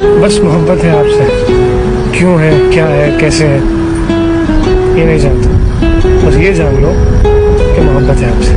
बस मोहब्बत है आपसे। क्यों है, क्या है, कैसे है? ये नहीं जानता। बस ये जान लो कि मोहब्बत है आपसे।